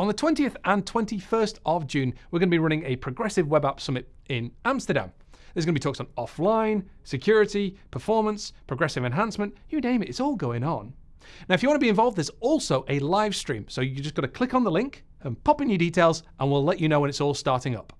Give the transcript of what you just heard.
On the 20th and 21st of June, we're going to be running a Progressive Web App Summit in Amsterdam. There's going to be talks on offline, security, performance, progressive enhancement, you name it, it's all going on. Now, if you want to be involved, there's also a live stream. So you just got to click on the link and pop in your details, and we'll let you know when it's all starting up.